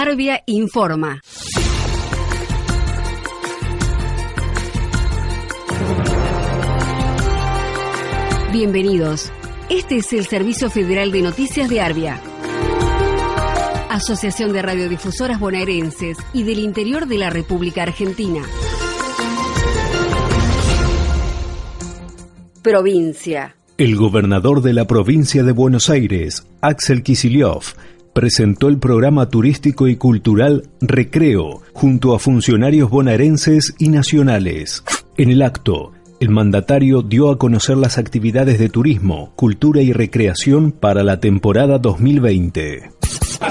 Arbia informa. Bienvenidos. Este es el Servicio Federal de Noticias de Arbia. Asociación de Radiodifusoras Bonaerenses y del Interior de la República Argentina. Provincia. El gobernador de la provincia de Buenos Aires, Axel Kicillof, presentó el programa turístico y cultural Recreo junto a funcionarios bonaerenses y nacionales. En el acto, el mandatario dio a conocer las actividades de turismo, cultura y recreación para la temporada 2020.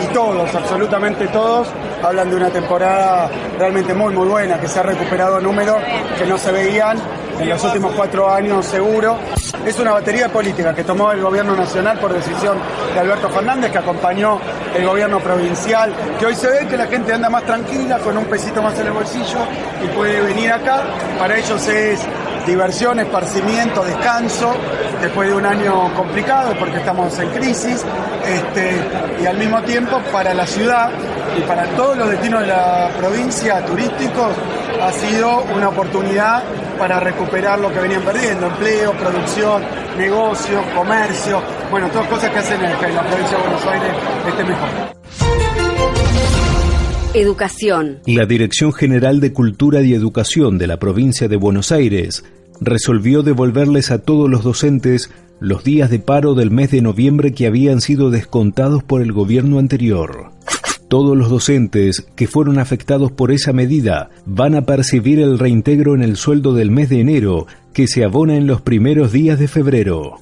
Y todos, absolutamente todos, hablan de una temporada realmente muy muy buena, que se ha recuperado números que no se veían en los últimos cuatro años seguro. Es una batería política que tomó el gobierno nacional por decisión de Alberto Fernández, que acompañó el gobierno provincial, que hoy se ve que la gente anda más tranquila, con un pesito más en el bolsillo y puede venir acá. Para ellos es diversión, esparcimiento, descanso, después de un año complicado porque estamos en crisis, este, y al mismo tiempo para la ciudad y para todos los destinos de la provincia turísticos ha sido una oportunidad para recuperar lo que venían perdiendo, empleo, producción, negocio, comercio, bueno, todas cosas que hacen que la provincia de Buenos Aires esté mejor. Educación. La Dirección General de Cultura y Educación de la provincia de Buenos Aires resolvió devolverles a todos los docentes los días de paro del mes de noviembre que habían sido descontados por el gobierno anterior. Todos los docentes que fueron afectados por esa medida van a percibir el reintegro en el sueldo del mes de enero, que se abona en los primeros días de febrero.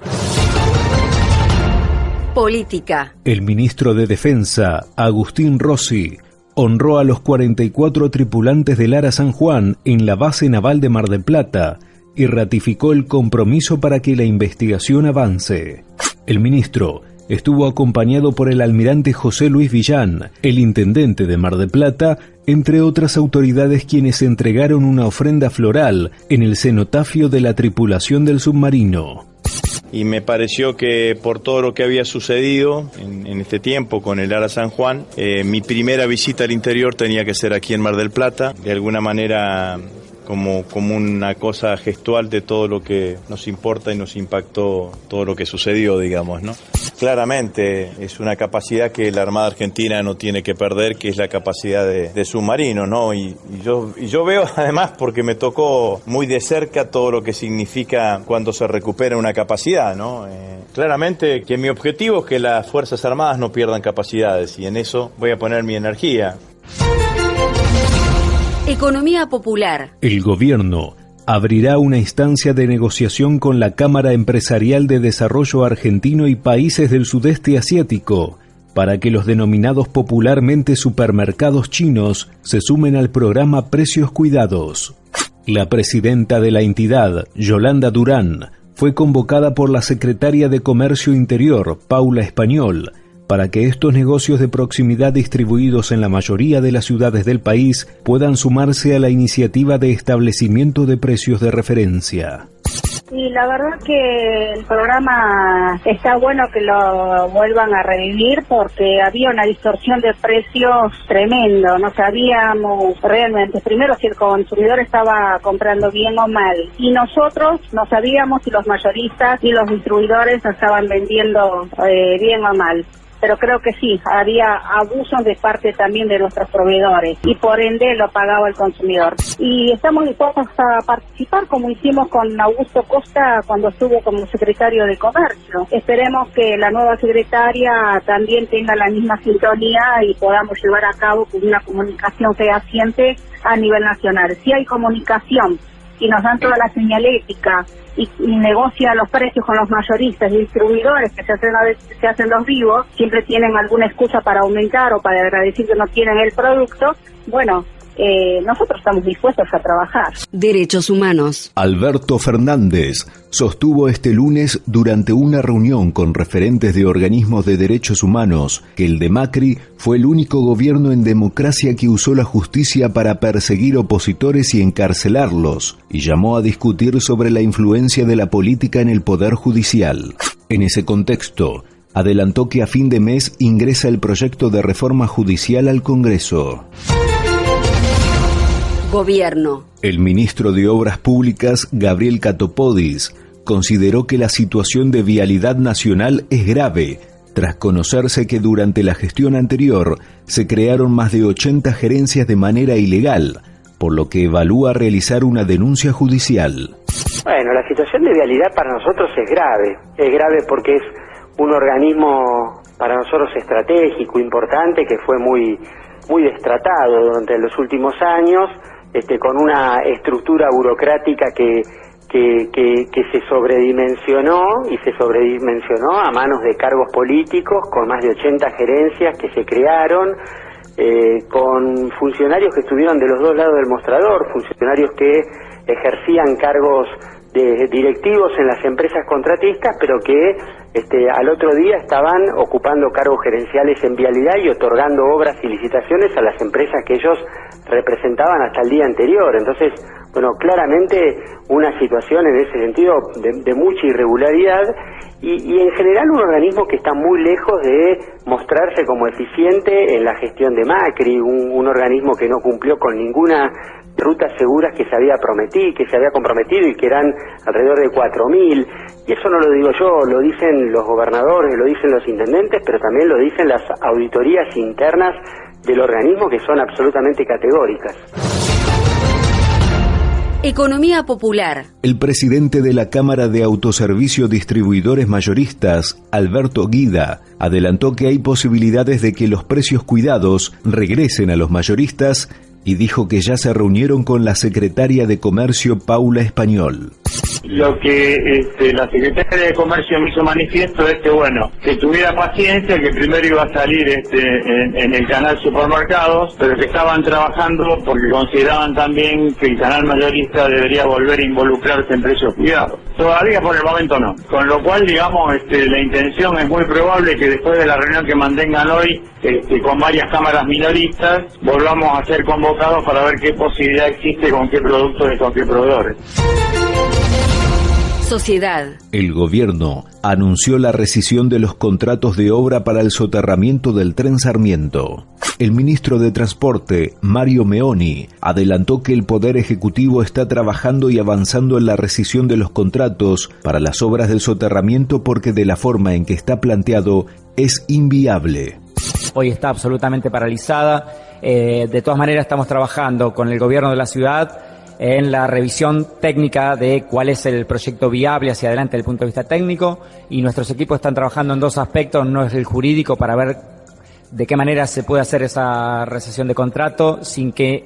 Política. El ministro de Defensa, Agustín Rossi, honró a los 44 tripulantes del Ara San Juan en la base naval de Mar del Plata y ratificó el compromiso para que la investigación avance. El ministro estuvo acompañado por el almirante José Luis Villán, el intendente de Mar de Plata, entre otras autoridades quienes entregaron una ofrenda floral en el cenotafio de la tripulación del submarino. Y me pareció que por todo lo que había sucedido en, este tiempo con el Ara San Juan, eh, mi primera visita al interior tenía que ser aquí en Mar del Plata. De alguna manera como, como una cosa gestual de todo lo que nos importa y nos impactó todo lo que sucedió, digamos, ¿no? Claramente es una capacidad que la Armada Argentina no tiene que perder, que es la capacidad de, submarino, ¿no? Y, yo, y yo veo además, porque me tocó muy de cerca todo lo que significa cuando se recupera una capacidad, ¿no? Eh, claramente que mi objetivo es que las Fuerzas Armadas no pierdan capacidades y en eso voy a poner mi energía. Economía popular. El gobierno abrirá una instancia de negociación con la Cámara Empresarial de Desarrollo Argentino y países del sudeste asiático para que los denominados popularmente supermercados chinos se sumen al programa Precios Cuidados. La presidenta de la entidad, Yolanda Durán, fue convocada por la secretaria de Comercio Interior, Paula Español, para que estos negocios de proximidad distribuidos en la mayoría de las ciudades del país puedan sumarse a la iniciativa de establecimiento de precios de referencia. Y la verdad que el programa está bueno que lo vuelvan a revivir porque había una distorsión de precios tremendo. No sabíamos realmente, primero, si el consumidor estaba comprando bien o mal. Y nosotros no sabíamos si los mayoristas y los distribuidores estaban vendiendo eh, bien o mal pero creo que sí, había abusos de parte también de nuestros proveedores y por ende lo pagaba el consumidor. Y estamos dispuestos a participar como hicimos con Augusto Costa cuando estuvo como secretario de Comercio. Esperemos que la nueva secretaria también tenga la misma sintonía y podamos llevar a cabo una comunicación fehaciente a nivel nacional. Si hay comunicación y nos dan toda la señalética y, negocia los precios con los mayoristas y distribuidores que se hacen, se hacen los vivos, siempre tienen alguna excusa para aumentar o para decir que no tienen el producto, bueno, eh, nosotros estamos dispuestos a trabajar. Derechos humanos. Alberto Fernández sostuvo este lunes durante una reunión con referentes de organismos de derechos humanos que el de Macri fue el único gobierno en democracia que usó la justicia para perseguir opositores y encarcelarlos, y llamó a discutir sobre la influencia de la política en el poder judicial. En ese contexto, adelantó que a fin de mes ingresa el proyecto de reforma judicial al Congreso. Gobierno. El ministro de Obras Públicas, Gabriel Catopodis, consideró que la situación de vialidad nacional es grave, tras conocerse que durante la gestión anterior se crearon más de 80 gerencias de manera ilegal, por lo que evalúa realizar una denuncia judicial. Bueno, la situación de vialidad para nosotros es grave. Es grave porque es un organismo para nosotros estratégico, importante, que fue muy, muy destratado durante los últimos años, este, con una estructura burocrática que, que, que, se sobredimensionó y se sobredimensionó a manos de cargos políticos, con más de 80 gerencias que se crearon, eh, con funcionarios que estuvieron de los dos lados del mostrador, funcionarios que ejercían cargos de directivos en las empresas contratistas, pero que este, al otro día estaban ocupando cargos gerenciales en vialidad y otorgando obras y licitaciones a las empresas que ellos representaban hasta el día anterior. Entonces, bueno, claramente una situación en ese sentido de, mucha irregularidad y, en general un organismo que está muy lejos de mostrarse como eficiente en la gestión de Macri, un, un organismo que no cumplió con ninguna rutas seguras que se había prometido, que se había comprometido y que eran alrededor de 4.000. Y eso no lo digo yo, lo dicen los gobernadores, lo dicen los intendentes, pero también lo dicen las auditorías internas del organismo que son absolutamente categóricas. Economía popular. El presidente de la Cámara de Autoservicio Distribuidores Mayoristas, Alberto Guida, adelantó que hay posibilidades de que los precios cuidados regresen a los mayoristas y dijo que ya se reunieron con la secretaria de Comercio Paula Español lo que este, la secretaria de Comercio me hizo manifiesto es que, bueno, que tuviera paciencia, que primero iba a salir este, en, el canal supermercados, pero que estaban trabajando porque consideraban también que el canal mayorista debería volver a involucrarse en precios cuidados. Todavía por el momento no. Con lo cual, digamos, este, la intención es muy probable que después de la reunión que mantengan hoy este, con varias cámaras minoristas, volvamos a ser convocados para ver qué posibilidad existe con qué productos y con qué proveedores. Sociedad. El gobierno anunció la rescisión de los contratos de obra para el soterramiento del tren Sarmiento. El ministro de Transporte, Mario Meoni, adelantó que el Poder Ejecutivo está trabajando y avanzando en la rescisión de los contratos para las obras del soterramiento porque de la forma en que está planteado es inviable. Hoy está absolutamente paralizada. Eh, de todas maneras estamos trabajando con el gobierno de la ciudad en la revisión técnica de cuál es el proyecto viable hacia adelante desde el punto de vista técnico. Y nuestros equipos están trabajando en dos aspectos, no es el jurídico para ver de qué manera se puede hacer esa recesión de contrato sin que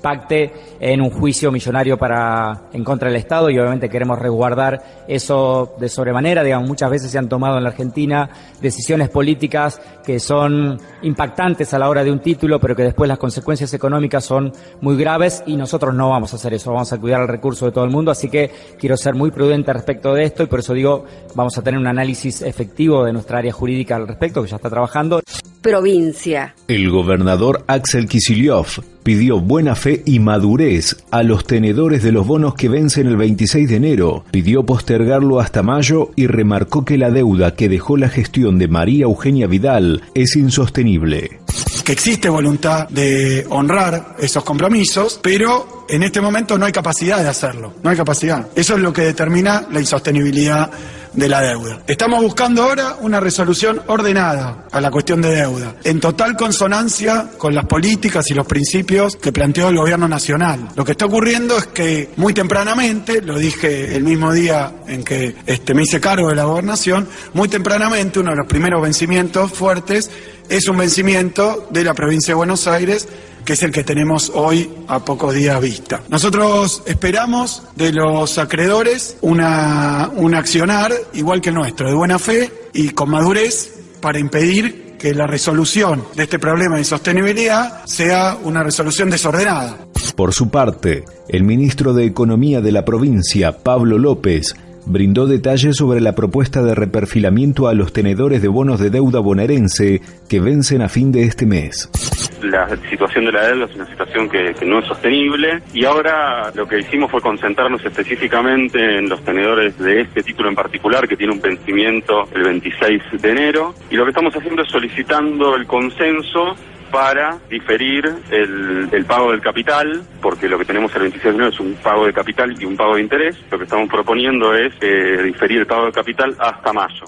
impacte en un juicio millonario para en contra del Estado y obviamente queremos resguardar eso de sobremanera. Digamos, muchas veces se han tomado en la Argentina decisiones políticas que son impactantes a la hora de un título, pero que después las consecuencias económicas son muy graves y nosotros no vamos a hacer eso, vamos a cuidar el recurso de todo el mundo, así que quiero ser muy prudente respecto de esto y por eso digo, vamos a tener un análisis efectivo de nuestra área jurídica al respecto, que ya está trabajando provincia. El gobernador Axel Kicillof pidió buena fe y madurez a los tenedores de los bonos que vencen el 26 de enero, pidió postergarlo hasta mayo y remarcó que la deuda que dejó la gestión de María Eugenia Vidal es insostenible. Que existe voluntad de honrar esos compromisos, pero en este momento no hay capacidad de hacerlo, no hay capacidad. Eso es lo que determina la insostenibilidad de la deuda. Estamos buscando ahora una resolución ordenada a la cuestión de deuda, en total consonancia con las políticas y los principios que planteó el gobierno nacional. Lo que está ocurriendo es que muy tempranamente, lo dije el mismo día en que este, me hice cargo de la gobernación, muy tempranamente uno de los primeros vencimientos fuertes es un vencimiento de la provincia de Buenos Aires que es el que tenemos hoy a pocos días vista. Nosotros esperamos de los acreedores una, un accionar igual que el nuestro, de buena fe y con madurez para impedir que la resolución de este problema de sostenibilidad sea una resolución desordenada. Por su parte, el ministro de Economía de la provincia, Pablo López, brindó detalles sobre la propuesta de reperfilamiento a los tenedores de bonos de deuda bonaerense que vencen a fin de este mes. la situación de la deuda es una situación que, no es sostenible y ahora lo que hicimos fue concentrarnos específicamente en los tenedores de este título en particular que tiene un vencimiento el 26 de enero y lo que estamos haciendo es solicitando el consenso para diferir el, pago del capital, porque lo que tenemos el 26 de enero es un pago de capital y un pago de interés. Lo que estamos proponiendo es eh, diferir el pago de capital hasta mayo.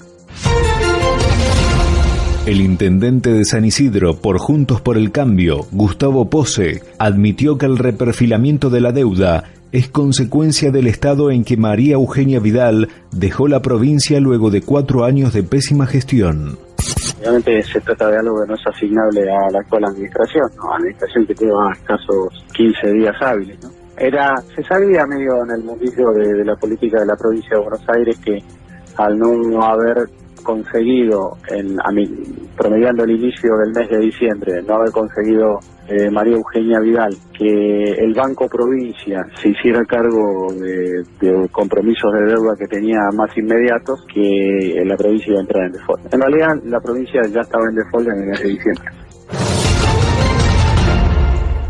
El intendente de San Isidro, por Juntos por el Cambio, Gustavo Pose, admitió que el reperfilamiento de la deuda es consecuencia del estado en que María Eugenia Vidal dejó la provincia luego de cuatro años de pésima gestión. Obviamente se trata de algo que no es asignable a la actual administración, ¿no? administración que lleva escasos 15 días hábiles. ¿no? Era, se sabía medio en el mundillo de, de la política de la provincia de Buenos Aires que al no haber conseguido, en, a mí, promediando el inicio del mes de diciembre, no haber conseguido eh, María Eugenia Vidal que el Banco Provincia se hiciera cargo de, compromisos de deuda que tenía más inmediatos, que la provincia iba a entrar en default. En realidad, la provincia ya estaba en default en el mes de diciembre.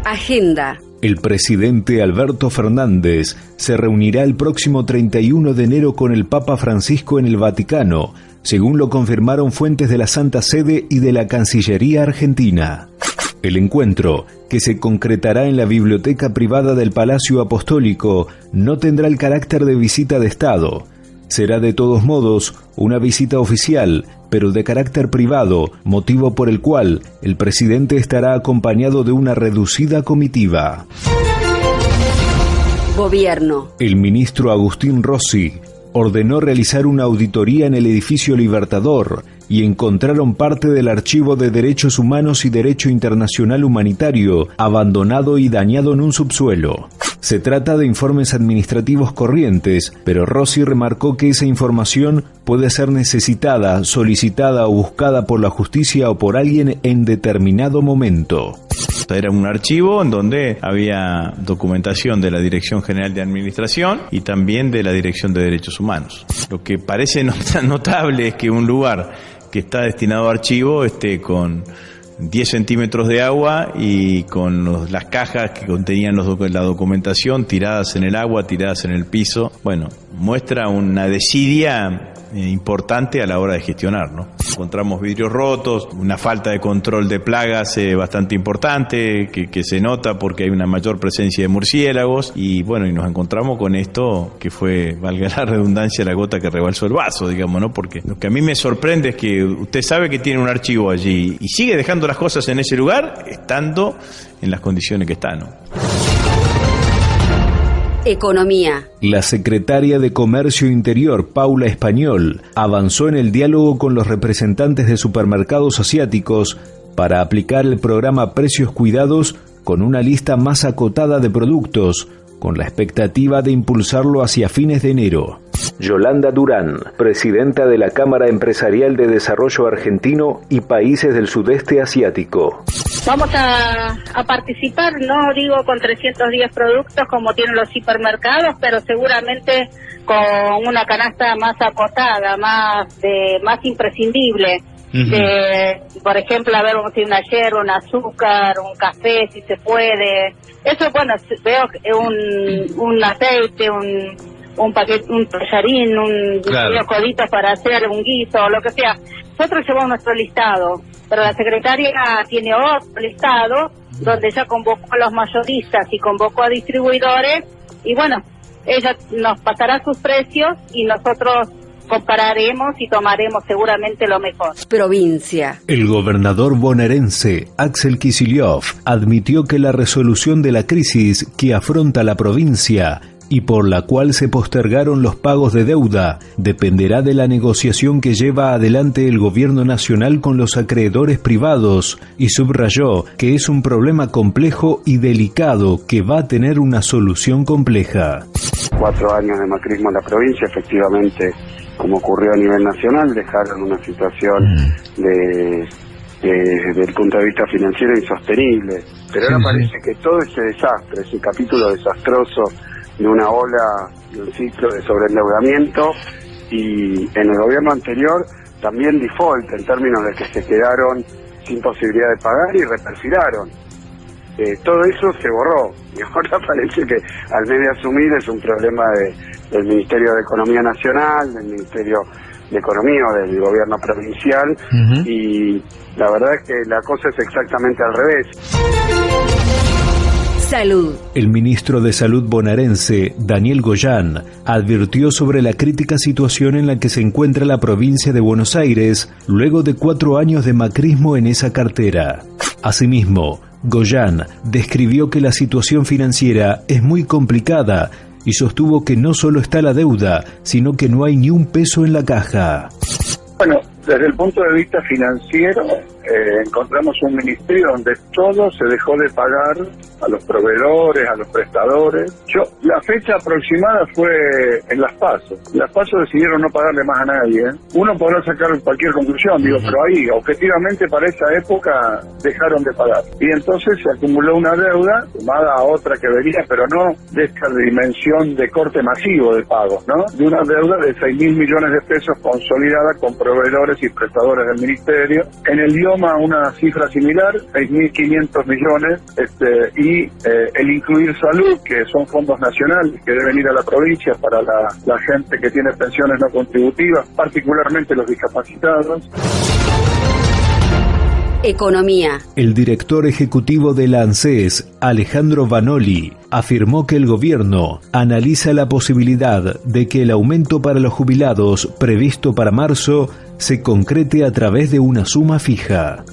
Agenda. El presidente Alberto Fernández se reunirá el próximo 31 de enero con el Papa Francisco en el Vaticano según lo confirmaron fuentes de la Santa Sede y de la Cancillería Argentina. El encuentro, que se concretará en la biblioteca privada del Palacio Apostólico, no tendrá el carácter de visita de Estado. Será de todos modos una visita oficial, pero de carácter privado, motivo por el cual el presidente estará acompañado de una reducida comitiva. Gobierno. El ministro Agustín Rossi ordenó realizar una auditoría en el edificio Libertador y encontraron parte del archivo de derechos humanos y derecho internacional humanitario abandonado y dañado en un subsuelo. Se trata de informes administrativos corrientes, pero Rossi remarcó que esa información puede ser necesitada, solicitada o buscada por la justicia o por alguien en determinado momento. Era un archivo en donde había documentación de la Dirección General de Administración y también de la Dirección de Derechos Humanos. Lo que parece notable es que un lugar que está destinado a archivo esté con 10 centímetros de agua y con las cajas que contenían la documentación tiradas en el agua, tiradas en el piso. Bueno, muestra una desidia eh, importante a la hora de gestionar. ¿no? Encontramos vidrios rotos, una falta de control de plagas eh, bastante importante que, se nota porque hay una mayor presencia de murciélagos y bueno, y nos encontramos con esto que fue, valga la redundancia, la gota que rebalsó el vaso, digamos, ¿no? Porque lo que a mí me sorprende es que usted sabe que tiene un archivo allí y sigue dejando las cosas en ese lugar estando en las condiciones que están, ¿no? Economía. La secretaria de Comercio Interior, Paula Español, avanzó en el diálogo con los representantes de supermercados asiáticos para aplicar el programa Precios Cuidados con una lista más acotada de productos, con la expectativa de impulsarlo hacia fines de enero. Yolanda Durán, presidenta de la Cámara Empresarial de Desarrollo Argentino y Países del Sudeste Asiático. Vamos a, participar, no digo con 310 productos como tienen los hipermercados, pero seguramente con una canasta más acotada, más de, más imprescindible. por ejemplo, a ver, vamos a una hierba, un azúcar, un café, si se puede. Eso, bueno, veo un, un aceite, un, un paquete, un tallarín, un claro. coditos para hacer un guiso, o lo que sea. Nosotros llevamos nuestro listado pero la secretaria tiene otro listado donde ella convocó a los mayoristas y convocó a distribuidores y bueno, ella nos pasará sus precios y nosotros compararemos y tomaremos seguramente lo mejor. Provincia. El gobernador bonaerense, Axel Kicillof, admitió que la resolución de la crisis que afronta la provincia y por la cual se postergaron los pagos de deuda dependerá de la negociación que lleva adelante el gobierno nacional con los acreedores privados y subrayó que es un problema complejo y delicado que va a tener una solución compleja. Cuatro años de macrismo en la provincia, efectivamente, como ocurrió a nivel nacional, dejaron una situación mm. de desde el punto de vista financiero insostenible. Pero ahora parece que todo ese desastre, ese capítulo desastroso de una ola, de un ciclo de sobreendeudamiento y en el gobierno anterior también default en términos de que se quedaron sin posibilidad de pagar y reperfilaron. Eh, todo eso se borró y ahora parece que al medio asumir es un problema del Ministerio de Economía Nacional, del Ministerio de Economía o del gobierno provincial y la verdad es que la cosa es exactamente al revés. Salud. El ministro de Salud bonaerense, Daniel Goyán, advirtió sobre la crítica situación en la que se encuentra la provincia de Buenos Aires luego de cuatro años de macrismo en esa cartera. Asimismo, Goyán describió que la situación financiera es muy complicada y sostuvo que no solo está la deuda, sino que no hay ni un peso en la caja. Bueno, desde el punto de vista financiero, eh, encontramos un ministerio donde todo se dejó de pagar a los proveedores, a los prestadores. Yo, la fecha aproximada fue en Las Pasos. Las Pasos decidieron no pagarle más a nadie. Uno podrá sacar cualquier conclusión, digo, pero ahí, objetivamente, para esa época dejaron de pagar. Y entonces se acumuló una deuda, sumada a otra que venía, pero no de esta dimensión de corte masivo de pagos, ¿no? De una deuda de 6 mil millones de pesos consolidada con proveedores y prestadores del ministerio. En el una cifra similar, 6.500 millones, este, y eh, el incluir salud, que son fondos nacionales que deben ir a la provincia para la, la gente que tiene pensiones no contributivas, particularmente los discapacitados. Economía. El director ejecutivo de la ANSES, Alejandro Vanoli, afirmó que el gobierno analiza la posibilidad de que el aumento para los jubilados previsto para marzo se concrete a través de una suma fija.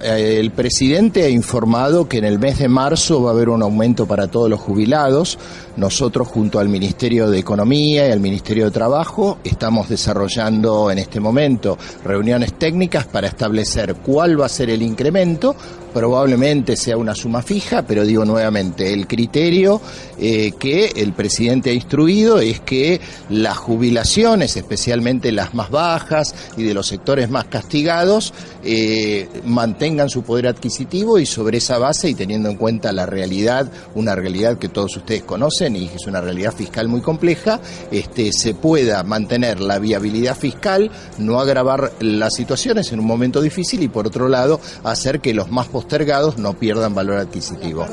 Eh, el presidente ha informado que en el mes de marzo va a haber un aumento para todos los jubilados. Nosotros junto al Ministerio de Economía y al Ministerio de Trabajo estamos desarrollando en este momento reuniones técnicas para establecer cuál va a ser el incremento. Probablemente sea una suma fija, pero digo nuevamente, el criterio eh, que el presidente ha instruido es que las jubilaciones, especialmente las más bajas y de los sectores más castigados, eh, mantengan su poder adquisitivo y sobre esa base y teniendo en cuenta la realidad, una realidad que todos ustedes conocen, y es una realidad fiscal muy compleja, este, se pueda mantener la viabilidad fiscal, no agravar las situaciones en un momento difícil y por otro lado hacer que los más postergados no pierdan valor adquisitivo.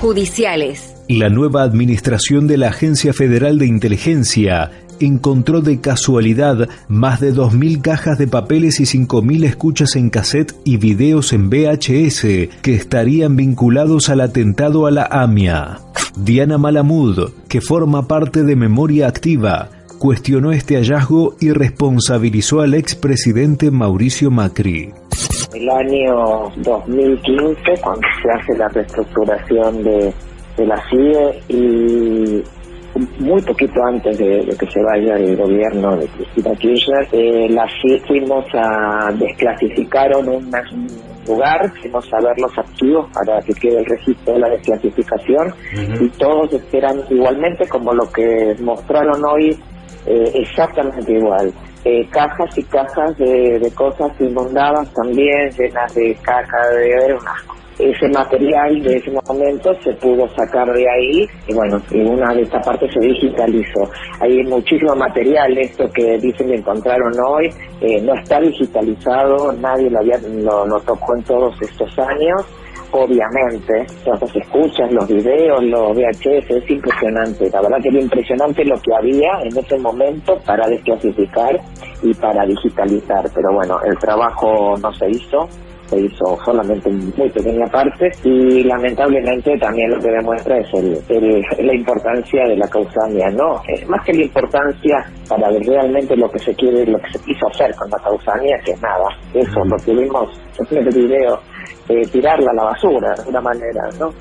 Judiciales. La nueva administración de la Agencia Federal de Inteligencia encontró de casualidad más de 2.000 cajas de papeles y 5.000 escuchas en cassette y videos en VHS que estarían vinculados al atentado a la AMIA. Diana Malamud, que forma parte de Memoria Activa, cuestionó este hallazgo y responsabilizó al expresidente Mauricio Macri. El año 2015, cuando se hace la reestructuración de, de la CIE y muy poquito antes de, que se vaya el gobierno de Cristina Kirchner, eh, la fuimos a desclasificaron un lugar, fuimos a ver los activos para que quede el registro de la desclasificación y todos esperan igualmente como lo que mostraron hoy, eh, exactamente igual. Eh, cajas y cajas de, de, cosas inundadas también, llenas de caca, de ver un asco ese material de ese momento se pudo sacar de ahí y bueno, y una de estas partes se digitalizó. Hay muchísimo material, esto que dicen que encontraron hoy, eh, no está digitalizado, nadie lo, había, lo, tocó en todos estos años obviamente, los escuchas, los videos, los VHS, es impresionante. La verdad que era impresionante lo que había en ese momento para desclasificar y para digitalizar. Pero bueno, el trabajo no se hizo se hizo solamente en muy pequeña parte y lamentablemente también lo que demuestra es el, la importancia de la causamia, ¿no? Eh, más que la importancia para ver realmente lo que se quiere, lo que se quiso hacer con la causamia, que es nada, eso, lo que vimos en el video, eh, tirarla a la basura de alguna manera, ¿no?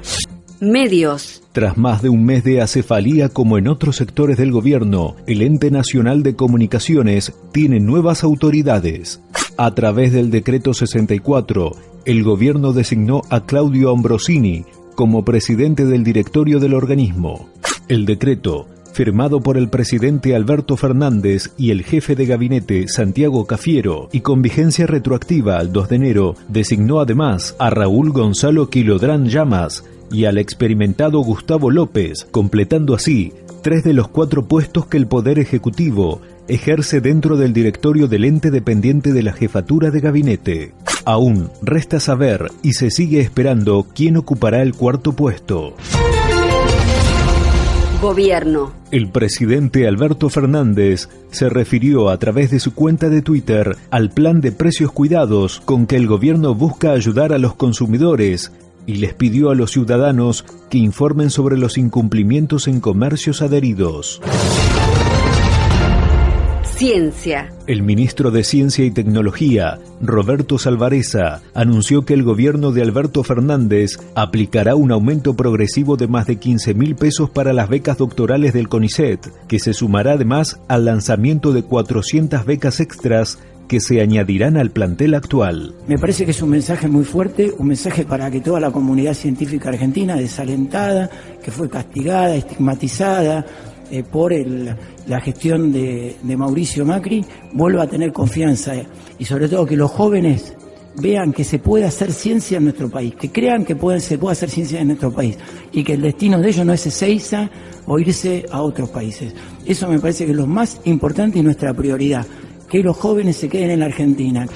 Medios. Tras más de un mes de acefalía como en otros sectores del gobierno, el Ente Nacional de Comunicaciones tiene nuevas autoridades. A través del decreto 64, el gobierno designó a Claudio Ambrosini como presidente del directorio del organismo. El decreto, firmado por el presidente Alberto Fernández y el jefe de gabinete Santiago Cafiero y con vigencia retroactiva al 2 de enero, designó además a Raúl Gonzalo Quilodrán Llamas y al experimentado Gustavo López, completando así tres de los cuatro puestos que el Poder Ejecutivo ejerce dentro del directorio del ente dependiente de la jefatura de gabinete. Aún resta saber y se sigue esperando quién ocupará el cuarto puesto. Gobierno. El presidente Alberto Fernández se refirió a través de su cuenta de Twitter al plan de precios cuidados con que el gobierno busca ayudar a los consumidores y les pidió a los ciudadanos que informen sobre los incumplimientos en comercios adheridos. Ciencia. El ministro de Ciencia y Tecnología, Roberto Salvareza, anunció que el gobierno de Alberto Fernández aplicará un aumento progresivo de más de 15 mil pesos para las becas doctorales del CONICET, que se sumará además al lanzamiento de 400 becas extras que se añadirán al plantel actual. Me parece que es un mensaje muy fuerte, un mensaje para que toda la comunidad científica argentina, desalentada, que fue castigada, estigmatizada, eh, por la gestión de, Mauricio Macri vuelva a tener confianza y sobre todo que los jóvenes vean que se puede hacer ciencia en nuestro país, que crean que se puede hacer ciencia en nuestro país y que el destino de ellos no es Ezeiza o irse a otros países. Eso me parece que es lo más importante y nuestra prioridad, que los jóvenes se queden en Argentina.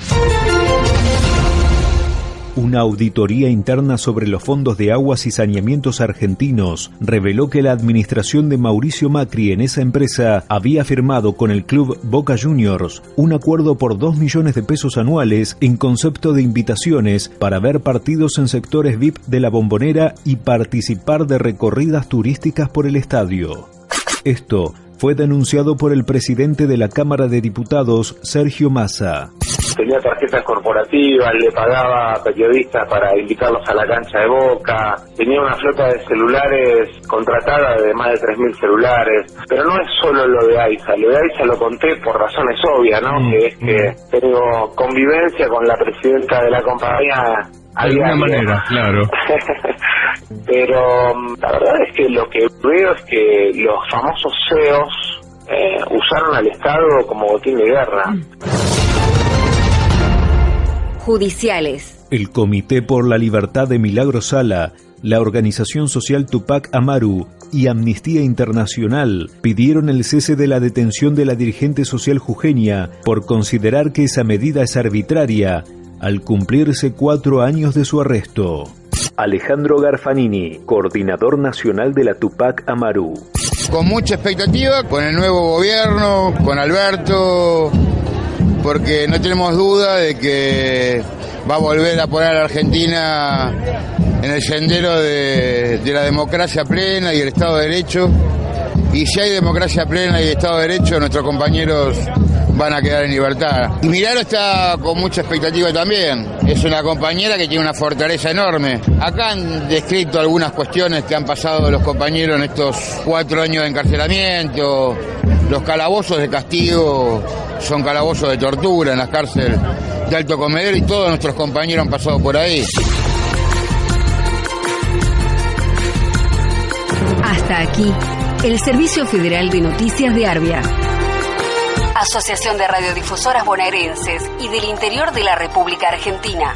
Una auditoría interna sobre los fondos de aguas y saneamientos argentinos reveló que la administración de Mauricio Macri en esa empresa había firmado con el club Boca Juniors un acuerdo por 2 millones de pesos anuales en concepto de invitaciones para ver partidos en sectores VIP de la bombonera y participar de recorridas turísticas por el estadio. Esto fue denunciado por el presidente de la Cámara de Diputados, Sergio Massa tenía tarjetas corporativas, le pagaba a periodistas para invitarlos a la cancha de Boca, tenía una flota de celulares contratada de más de 3.000 celulares, pero no es solo lo de AISA, lo de AISA lo conté por razones obvias, ¿no? Mm, que es que mm. tengo convivencia con la presidenta de la compañía de alguna manera, claro. Pero mm, la verdad es que lo que veo es que los famosos CEOs eh, usaron al Estado como botín de guerra judiciales. El Comité por la Libertad de Milagro Sala, la organización social Tupac Amaru y Amnistía Internacional pidieron el cese de la detención de la dirigente social jujeña por considerar que esa medida es arbitraria al cumplirse cuatro años de su arresto. Alejandro Garfanini, coordinador nacional de la Tupac Amaru. Con mucha expectativa, con el nuevo gobierno, con Alberto, porque no tenemos duda de que va a volver a poner a la Argentina en el sendero de, la democracia plena y el Estado de Derecho. Y si hay democracia plena y Estado de Derecho, nuestros compañeros van a quedar en libertad. Y Milagro está con mucha expectativa también. Es una compañera que tiene una fortaleza enorme. Acá han descrito algunas cuestiones que han pasado los compañeros en estos cuatro años de encarcelamiento, los calabozos de castigo son calabozos de tortura en las cárceles de Alto Comedero y todos nuestros compañeros han pasado por ahí. Hasta aquí, el Servicio Federal de Noticias de Arbia. Asociación de Radiodifusoras Bonaerenses y del Interior de la República Argentina.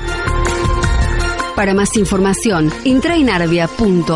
Para más información, entra en arbia.org.ar.